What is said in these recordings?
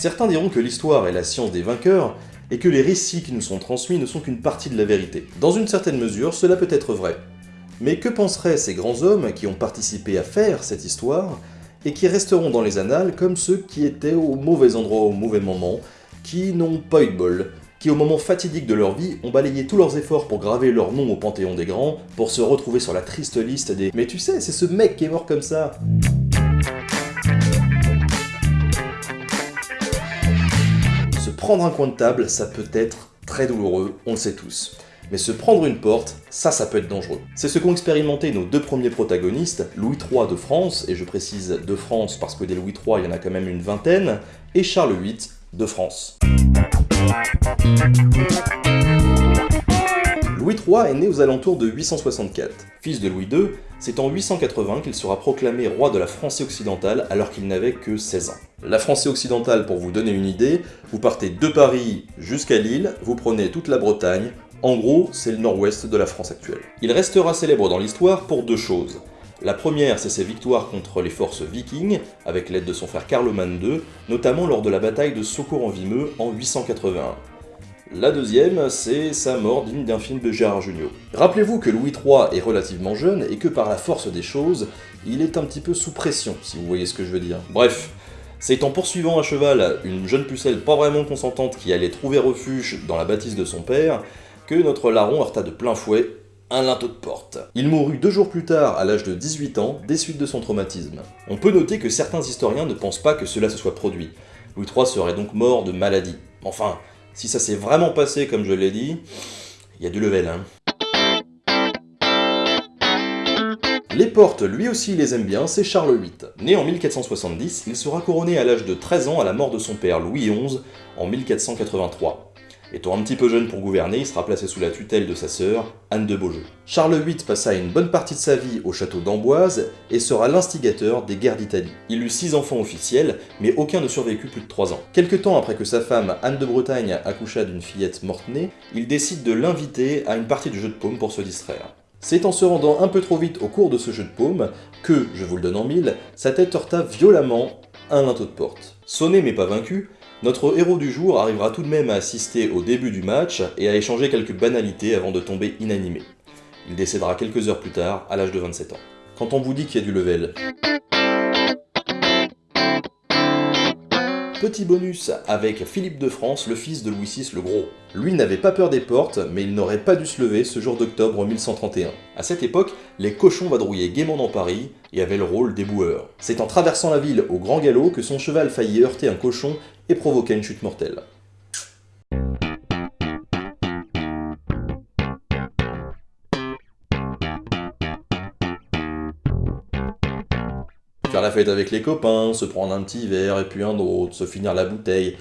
Certains diront que l'histoire est la science des vainqueurs, et que les récits qui nous sont transmis ne sont qu'une partie de la vérité. Dans une certaine mesure, cela peut être vrai. Mais que penseraient ces grands hommes qui ont participé à faire cette histoire, et qui resteront dans les annales comme ceux qui étaient au mauvais endroit au mauvais moment, qui n'ont pas eu de bol, qui au moment fatidique de leur vie ont balayé tous leurs efforts pour graver leur nom au Panthéon des Grands, pour se retrouver sur la triste liste des « Mais tu sais, c'est ce mec qui est mort comme ça !» Prendre un coin de table, ça peut être très douloureux, on le sait tous. Mais se prendre une porte, ça, ça peut être dangereux. C'est ce qu'ont expérimenté nos deux premiers protagonistes, Louis III de France, et je précise de France parce que des Louis III, il y en a quand même une vingtaine, et Charles VIII de France. Louis III est né aux alentours de 864. Fils de Louis II, c'est en 880 qu'il sera proclamé roi de la France occidentale alors qu'il n'avait que 16 ans. La France occidentale, pour vous donner une idée, vous partez de Paris jusqu'à Lille, vous prenez toute la Bretagne, en gros, c'est le nord-ouest de la France actuelle. Il restera célèbre dans l'histoire pour deux choses. La première, c'est ses victoires contre les forces vikings, avec l'aide de son frère Carloman II, notamment lors de la bataille de Socour en Vimeux en 881. La deuxième, c'est sa mort digne d'un film de Gérard Jugnot. Rappelez-vous que Louis III est relativement jeune et que par la force des choses, il est un petit peu sous pression, si vous voyez ce que je veux dire. Bref, c'est en poursuivant à cheval une jeune pucelle pas vraiment consentante qui allait trouver refuge dans la bâtisse de son père, que notre larron heurta de plein fouet un linteau de porte. Il mourut deux jours plus tard, à l'âge de 18 ans, des suites de son traumatisme. On peut noter que certains historiens ne pensent pas que cela se soit produit. Louis III serait donc mort de maladie. Enfin, si ça s'est vraiment passé comme je l'ai dit, il y a du level, hein. Les portes, lui aussi, les aime bien, c'est Charles VIII. Né en 1470, il sera couronné à l'âge de 13 ans à la mort de son père Louis XI en 1483. Étant un petit peu jeune pour gouverner, il sera placé sous la tutelle de sa sœur, Anne de Beaujeu. Charles VIII passa une bonne partie de sa vie au château d'Amboise et sera l'instigateur des guerres d'Italie. Il eut six enfants officiels, mais aucun ne survécut plus de trois ans. Quelque temps après que sa femme, Anne de Bretagne, accoucha d'une fillette morte-née, il décide de l'inviter à une partie du jeu de paume pour se distraire. C'est en se rendant un peu trop vite au cours de ce jeu de paume que, je vous le donne en mille, sa tête heurta violemment un linteau de porte. Sonné mais pas vaincu, notre héros du jour arrivera tout de même à assister au début du match et à échanger quelques banalités avant de tomber inanimé. Il décédera quelques heures plus tard, à l'âge de 27 ans. Quand on vous dit qu'il y a du level, Petit bonus avec Philippe de France, le fils de Louis VI le Gros. Lui n'avait pas peur des portes, mais il n'aurait pas dû se lever ce jour d'octobre 1131. À cette époque, les cochons vadrouillaient gaiement dans Paris et avaient le rôle des boueurs. C'est en traversant la ville au grand galop que son cheval faillit heurter un cochon et provoqua une chute mortelle. Faire la fête avec les copains, se prendre un petit verre et puis un autre, se finir la bouteille.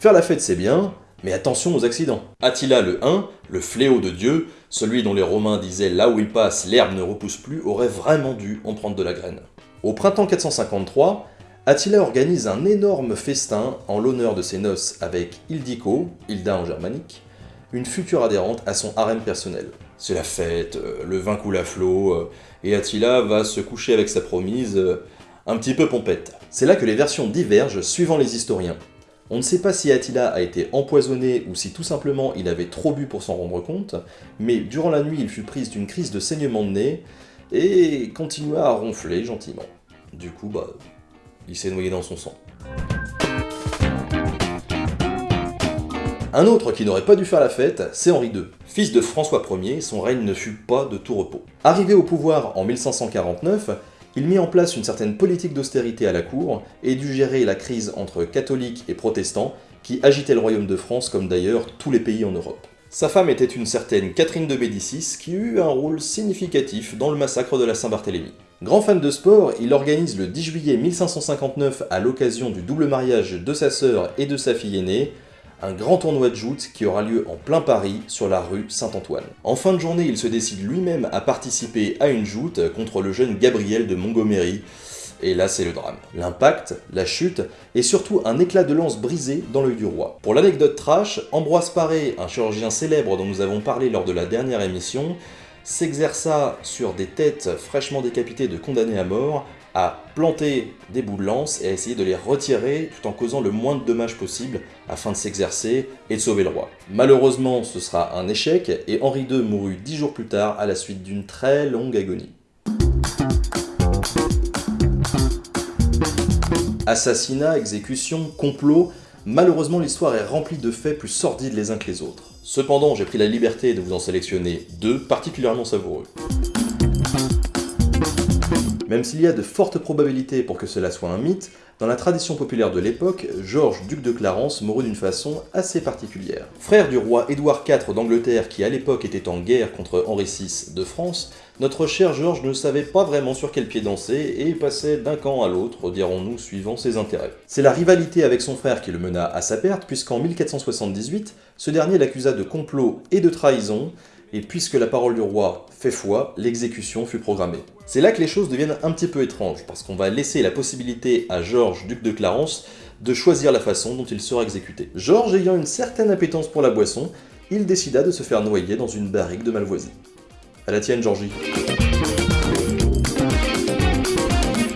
Faire la fête c'est bien, mais attention aux accidents. Attila le 1, le fléau de Dieu, celui dont les Romains disaient là où il passe l'herbe ne repousse plus, aurait vraiment dû en prendre de la graine. Au printemps 453, Attila organise un énorme festin en l'honneur de ses noces avec Ildiko, Hilda en germanique, une future adhérente à son harem personnel. C'est la fête, euh, le vin coule à flot, euh, et Attila va se coucher avec sa promise, euh, un petit peu pompette. C'est là que les versions divergent suivant les historiens. On ne sait pas si Attila a été empoisonné ou si tout simplement il avait trop bu pour s'en rendre compte, mais durant la nuit il fut prise d'une crise de saignement de nez et continua à ronfler gentiment. Du coup, bah, il s'est noyé dans son sang. Un autre qui n'aurait pas dû faire la fête, c'est Henri II. Fils de François Ier, son règne ne fut pas de tout repos. Arrivé au pouvoir en 1549, il mit en place une certaine politique d'austérité à la cour et dut gérer la crise entre catholiques et protestants qui agitait le royaume de France comme d'ailleurs tous les pays en Europe. Sa femme était une certaine Catherine de Médicis qui eut un rôle significatif dans le massacre de la Saint-Barthélemy. Grand fan de sport, il organise le 10 juillet 1559 à l'occasion du double mariage de sa sœur et de sa fille aînée, un grand tournoi de joute qui aura lieu en plein Paris, sur la rue Saint-Antoine. En fin de journée, il se décide lui-même à participer à une joute contre le jeune Gabriel de Montgomery, et là c'est le drame. L'impact, la chute, et surtout un éclat de lance brisé dans l'œil du roi. Pour l'anecdote trash, Ambroise Paré, un chirurgien célèbre dont nous avons parlé lors de la dernière émission, s'exerça sur des têtes fraîchement décapitées de condamnés à mort à planter des bouts de lance et à essayer de les retirer tout en causant le moins de dommages possible afin de s'exercer et de sauver le roi. Malheureusement, ce sera un échec et Henri II mourut dix jours plus tard à la suite d'une très longue agonie. Assassinat, exécution, complot, malheureusement l'histoire est remplie de faits plus sordides les uns que les autres. Cependant, j'ai pris la liberté de vous en sélectionner deux particulièrement savoureux. Même s'il y a de fortes probabilités pour que cela soit un mythe, dans la tradition populaire de l'époque, Georges, duc de Clarence, mourut d'une façon assez particulière. Frère du roi Édouard IV d'Angleterre qui à l'époque était en guerre contre Henri VI de France, notre cher Georges ne savait pas vraiment sur quel pied danser et passait d'un camp à l'autre, dirons-nous, suivant ses intérêts. C'est la rivalité avec son frère qui le mena à sa perte, puisqu'en 1478, ce dernier l'accusa de complot et de trahison, et puisque la parole du roi fait foi, l'exécution fut programmée. C'est là que les choses deviennent un petit peu étranges, parce qu'on va laisser la possibilité à Georges, duc de Clarence, de choisir la façon dont il sera exécuté. Georges ayant une certaine appétence pour la boisson, il décida de se faire noyer dans une barrique de Malvoisie. À la tienne, Georgie.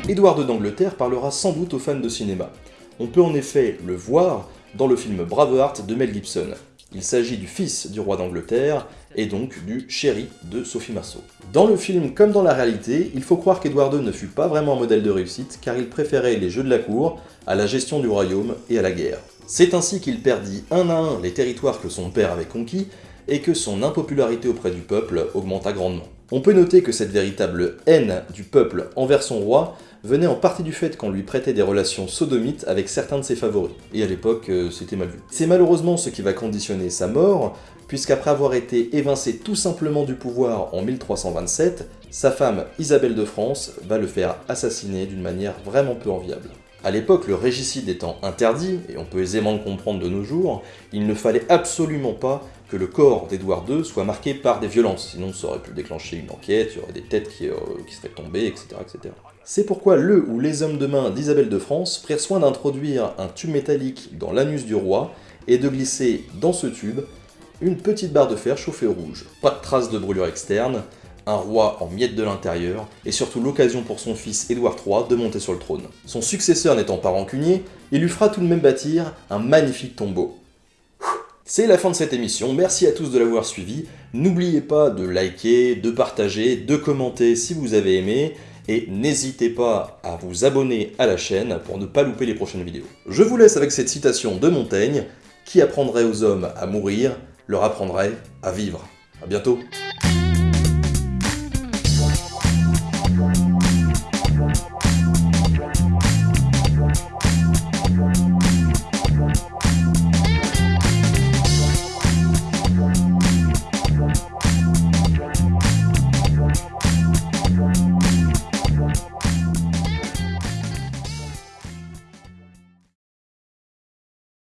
Édouard d'Angleterre parlera sans doute aux fans de cinéma. On peut en effet le voir dans le film Braveheart de Mel Gibson. Il s'agit du fils du roi d'Angleterre, et donc du chéri de Sophie Marceau. Dans le film comme dans la réalité, il faut croire qu'Édouard II ne fut pas vraiment un modèle de réussite, car il préférait les jeux de la cour à la gestion du royaume et à la guerre. C'est ainsi qu'il perdit un à un les territoires que son père avait conquis, et que son impopularité auprès du peuple augmenta grandement. On peut noter que cette véritable haine du peuple envers son roi venait en partie du fait qu'on lui prêtait des relations sodomites avec certains de ses favoris. Et à l'époque, euh, c'était mal vu. C'est malheureusement ce qui va conditionner sa mort, puisqu'après avoir été évincé tout simplement du pouvoir en 1327, sa femme Isabelle de France va le faire assassiner d'une manière vraiment peu enviable. À l'époque, le régicide étant interdit, et on peut aisément le comprendre de nos jours, il ne fallait absolument pas que le corps d'Édouard II soit marqué par des violences, sinon ça aurait pu déclencher une enquête, il y aurait des têtes qui, euh, seraient tombées, etc. etc. C'est pourquoi le ou les hommes de main d'Isabelle de France prirent soin d'introduire un tube métallique dans l'anus du roi et de glisser dans ce tube une petite barre de fer chauffée au rouge. Pas de traces de brûlure externe, un roi en miettes de l'intérieur, et surtout l'occasion pour son fils Édouard III de monter sur le trône. Son successeur n'étant pas rancunier, il lui fera tout de même bâtir un magnifique tombeau. C'est la fin de cette émission, merci à tous de l'avoir suivi, n'oubliez pas de liker, de partager, de commenter si vous avez aimé, et n'hésitez pas à vous abonner à la chaîne pour ne pas louper les prochaines vidéos. Je vous laisse avec cette citation de Montaigne, qui apprendrait aux hommes à mourir, leur apprendrait à vivre. A bientôt